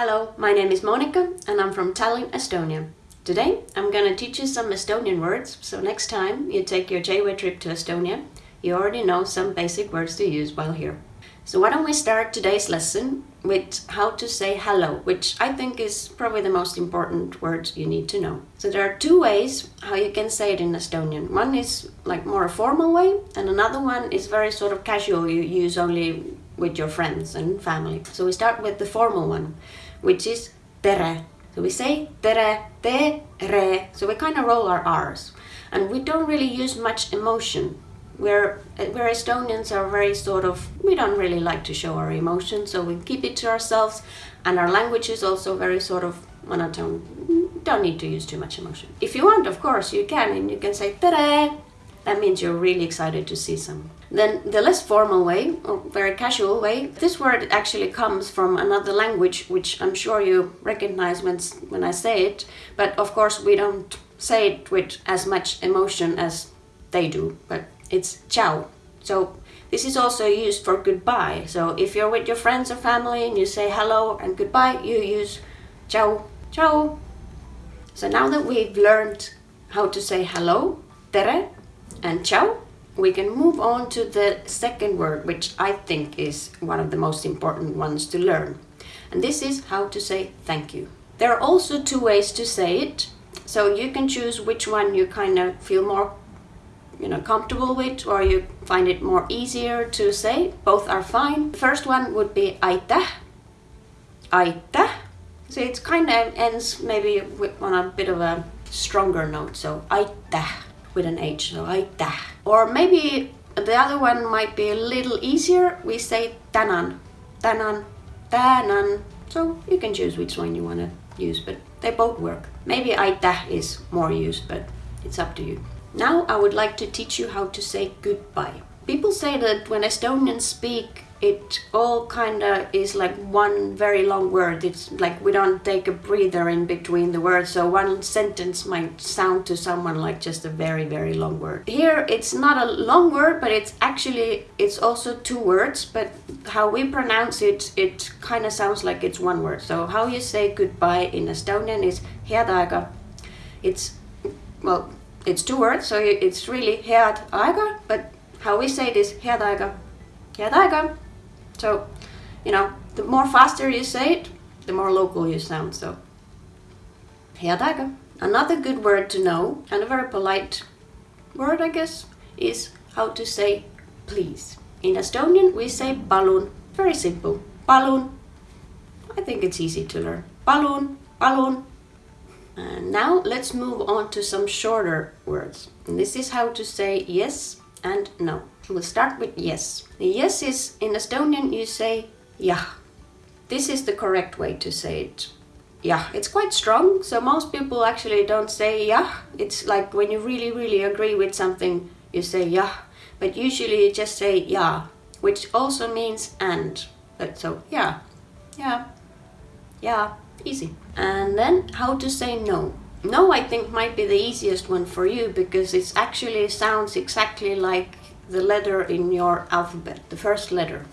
Hello, my name is Monica and I'm from Tallinn, Estonia. Today I'm gonna teach you some Estonian words, so next time you take your J-Way trip to Estonia, you already know some basic words to use while here. So why don't we start today's lesson with how to say hello, which I think is probably the most important word you need to know. So there are two ways how you can say it in Estonian. One is like more a formal way and another one is very sort of casual, you use only with your friends and family. So we start with the formal one, which is tere. So we say tere, te, re. So we kind of roll our R's. And we don't really use much emotion. We're, we're Estonians are very sort of, we don't really like to show our emotions, so we keep it to ourselves. And our language is also very sort of monotone. Don't need to use too much emotion. If you want, of course, you can, and you can say tere. That means you're really excited to see someone. Then the less formal way, or very casual way, this word actually comes from another language, which I'm sure you recognize when, when I say it, but of course we don't say it with as much emotion as they do, but it's ciao. So this is also used for goodbye. So if you're with your friends or family and you say hello and goodbye, you use ciao, ciao. So now that we've learned how to say hello, tere and ciao, we can move on to the second word, which I think is one of the most important ones to learn. And this is how to say thank you. There are also two ways to say it. So you can choose which one you kind of feel more you know, comfortable with or you find it more easier to say. Both are fine. The first one would be aitäh. Aitäh. So it kind of ends maybe on a bit of a stronger note. So aitäh with an H, like aitäh. Or maybe the other one might be a little easier. We say tänan, tänan, tänan. So you can choose which one you want to use, but they both work. Maybe aitäh is more used, but it's up to you. Now I would like to teach you how to say goodbye. People say that when Estonians speak it all kind of is like one very long word. It's like we don't take a breather in between the words, so one sentence might sound to someone like just a very, very long word. Here it's not a long word, but it's actually, it's also two words, but how we pronounce it, it kind of sounds like it's one word. So how you say goodbye in Estonian is head. It's, well, it's two words, so it's really head but how we say it is. Head aega. So, you know, the more faster you say it, the more local you sound. So, head aega. Another good word to know, and a very polite word, I guess, is how to say please. In Estonian, we say palun. Very simple. Palun. I think it's easy to learn. Palun, palun. And now let's move on to some shorter words. And this is how to say yes and no. We'll start with yes. The yes is, in Estonian, you say yeah. This is the correct way to say it. Yeah, it's quite strong, so most people actually don't say yeah. It's like when you really, really agree with something, you say yeah. But usually you just say yeah, which also means and. But so, yeah, yeah, yeah, easy. And then how to say no. No, I think might be the easiest one for you because it actually sounds exactly like the letter in your alphabet, the first letter.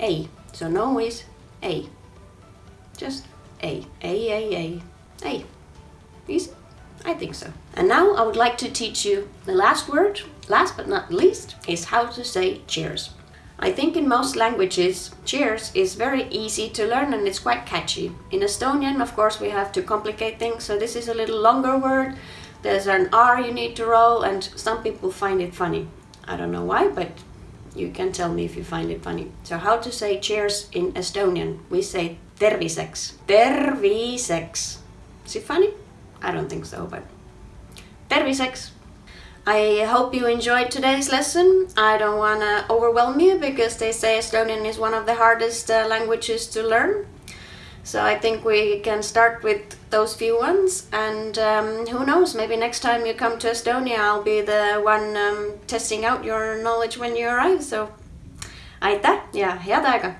A. So no is A. Just A. A, A, A, A. Easy? I think so. And now I would like to teach you the last word, last but not least, is how to say cheers. I think in most languages, cheers is very easy to learn and it's quite catchy. In Estonian, of course, we have to complicate things, so this is a little longer word. There's an R you need to roll and some people find it funny. I don't know why, but you can tell me if you find it funny. So how to say cheers in Estonian? We say terviseks. Terviseks. Is it funny? I don't think so, but terviseks. I hope you enjoyed today's lesson. I don't want to overwhelm you because they say Estonian is one of the hardest uh, languages to learn. So I think we can start with those few ones and um, who knows, maybe next time you come to Estonia I'll be the one um, testing out your knowledge when you arrive. So aitäh ja head aega!